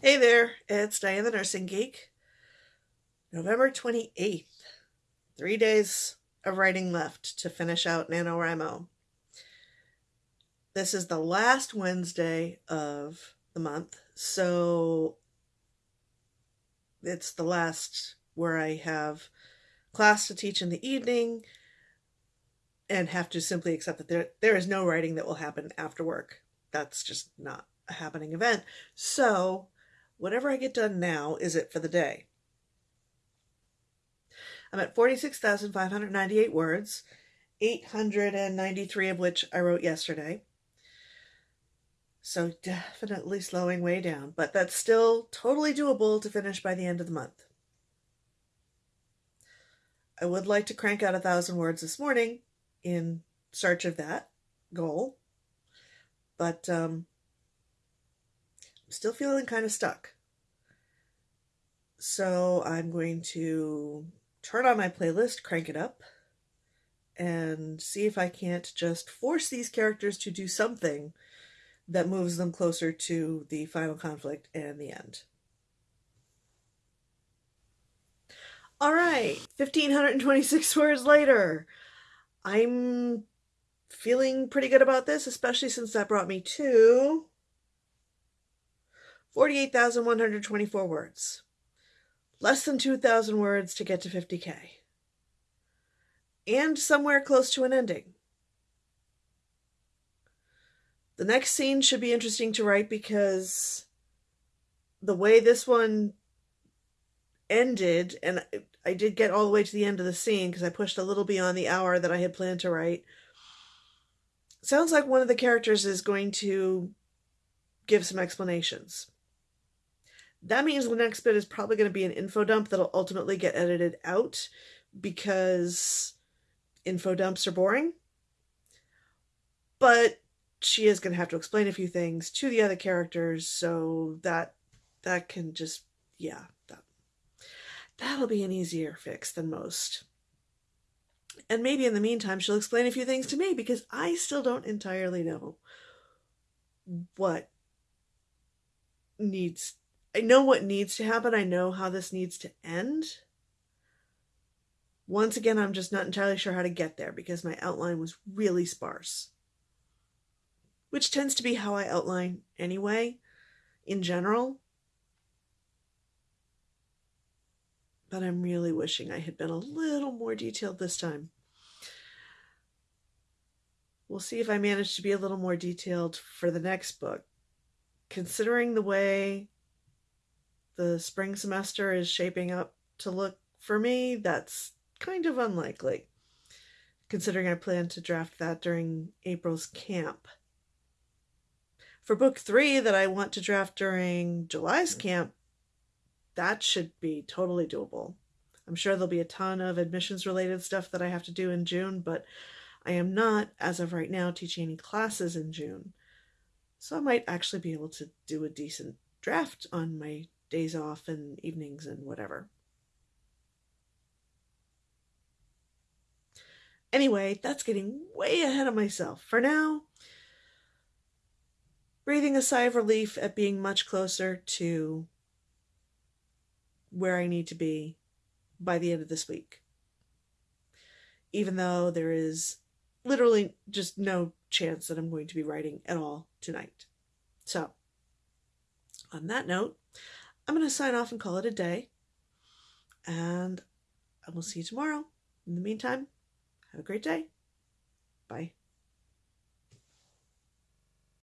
Hey there, it's Diane the Nursing Geek. November 28th. Three days of writing left to finish out NaNoWriMo. This is the last Wednesday of the month, so it's the last where I have class to teach in the evening and have to simply accept that there, there is no writing that will happen after work. That's just not a happening event. So whatever I get done now is it for the day. I'm at 46,598 words, 893 of which I wrote yesterday. So definitely slowing way down, but that's still totally doable to finish by the end of the month. I would like to crank out a thousand words this morning in search of that goal, but um, still feeling kind of stuck. So I'm going to turn on my playlist, crank it up, and see if I can't just force these characters to do something that moves them closer to the final conflict and the end. All right, 1526 words later. I'm feeling pretty good about this, especially since that brought me to 48,124 words. Less than 2,000 words to get to 50k. And somewhere close to an ending. The next scene should be interesting to write because the way this one ended, and I did get all the way to the end of the scene because I pushed a little beyond the hour that I had planned to write. Sounds like one of the characters is going to give some explanations. That means the next bit is probably going to be an info dump that'll ultimately get edited out because info dumps are boring. But she is going to have to explain a few things to the other characters so that that can just yeah that that'll be an easier fix than most and maybe in the meantime she'll explain a few things to me because i still don't entirely know what needs i know what needs to happen i know how this needs to end once again i'm just not entirely sure how to get there because my outline was really sparse which tends to be how I outline anyway, in general. But I'm really wishing I had been a little more detailed this time. We'll see if I manage to be a little more detailed for the next book. Considering the way the spring semester is shaping up to look for me, that's kind of unlikely, considering I plan to draft that during April's camp for book three that I want to draft during July's camp, that should be totally doable. I'm sure there'll be a ton of admissions related stuff that I have to do in June, but I am not, as of right now, teaching any classes in June. So I might actually be able to do a decent draft on my days off and evenings and whatever. Anyway, that's getting way ahead of myself. For now, breathing a sigh of relief at being much closer to where I need to be by the end of this week. Even though there is literally just no chance that I'm going to be writing at all tonight. So, on that note, I'm going to sign off and call it a day. And I will see you tomorrow. In the meantime, have a great day. Bye.